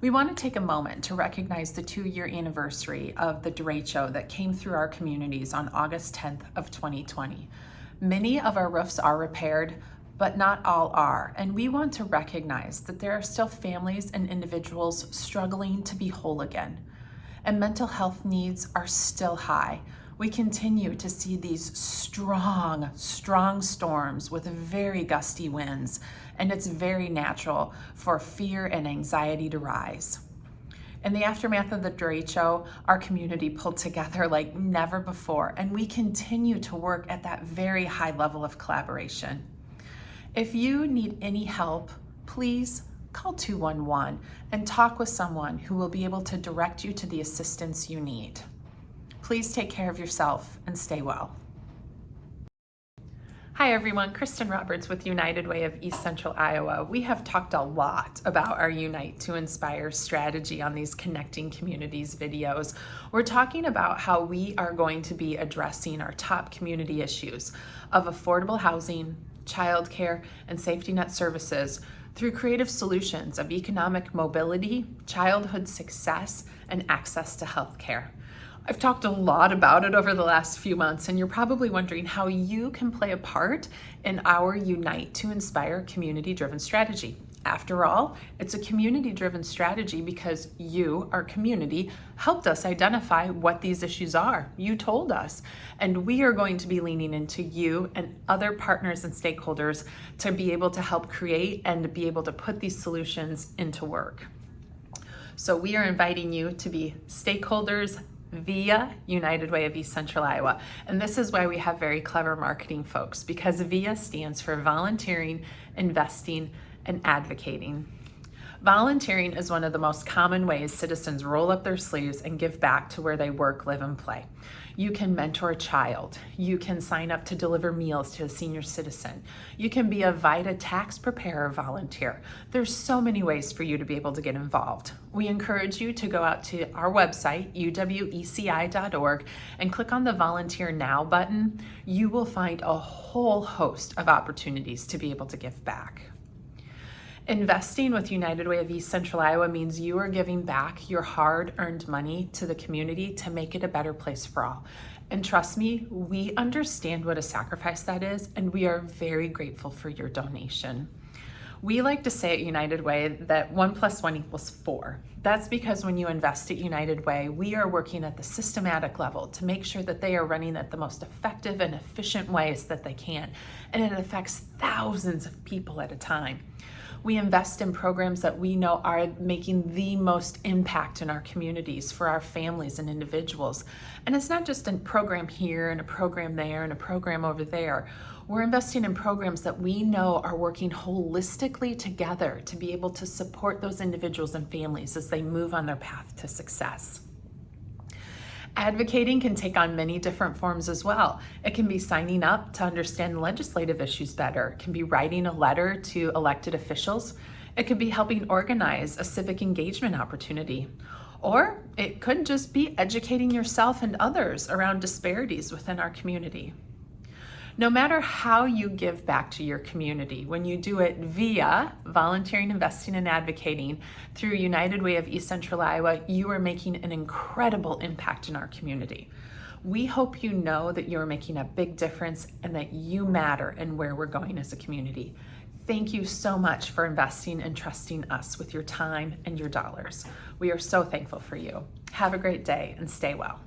We want to take a moment to recognize the two-year anniversary of the derecho that came through our communities on August 10th of 2020. Many of our roofs are repaired, but not all are, and we want to recognize that there are still families and individuals struggling to be whole again. And mental health needs are still high. We continue to see these strong, strong storms with very gusty winds and it's very natural for fear and anxiety to rise. In the aftermath of the derecho, our community pulled together like never before, and we continue to work at that very high level of collaboration. If you need any help, please call 211 and talk with someone who will be able to direct you to the assistance you need. Please take care of yourself and stay well. Hi everyone, Kristen Roberts with United Way of East Central Iowa. We have talked a lot about our Unite to Inspire strategy on these Connecting Communities videos. We're talking about how we are going to be addressing our top community issues of affordable housing, childcare, and safety net services through creative solutions of economic mobility, childhood success, and access to healthcare. I've talked a lot about it over the last few months, and you're probably wondering how you can play a part in our Unite to Inspire community-driven strategy. After all, it's a community-driven strategy because you, our community, helped us identify what these issues are. You told us. And we are going to be leaning into you and other partners and stakeholders to be able to help create and be able to put these solutions into work. So we are inviting you to be stakeholders, via United Way of East Central Iowa. And this is why we have very clever marketing folks because VIA stands for volunteering, investing, and advocating. Volunteering is one of the most common ways citizens roll up their sleeves and give back to where they work, live, and play. You can mentor a child. You can sign up to deliver meals to a senior citizen. You can be a VITA tax preparer volunteer. There's so many ways for you to be able to get involved. We encourage you to go out to our website, uweci.org, and click on the Volunteer Now button. You will find a whole host of opportunities to be able to give back. Investing with United Way of East Central Iowa means you are giving back your hard-earned money to the community to make it a better place for all. And trust me, we understand what a sacrifice that is, and we are very grateful for your donation. We like to say at United Way that one plus one equals four. That's because when you invest at United Way, we are working at the systematic level to make sure that they are running at the most effective and efficient ways that they can. And it affects thousands of people at a time. We invest in programs that we know are making the most impact in our communities for our families and individuals. And it's not just a program here and a program there and a program over there. We're investing in programs that we know are working holistically together to be able to support those individuals and families as they move on their path to success. Advocating can take on many different forms as well. It can be signing up to understand legislative issues better. It can be writing a letter to elected officials. It could be helping organize a civic engagement opportunity. Or it could just be educating yourself and others around disparities within our community. No matter how you give back to your community, when you do it via volunteering, investing, and advocating through United Way of East Central Iowa, you are making an incredible impact in our community. We hope you know that you're making a big difference and that you matter in where we're going as a community. Thank you so much for investing and trusting us with your time and your dollars. We are so thankful for you. Have a great day and stay well.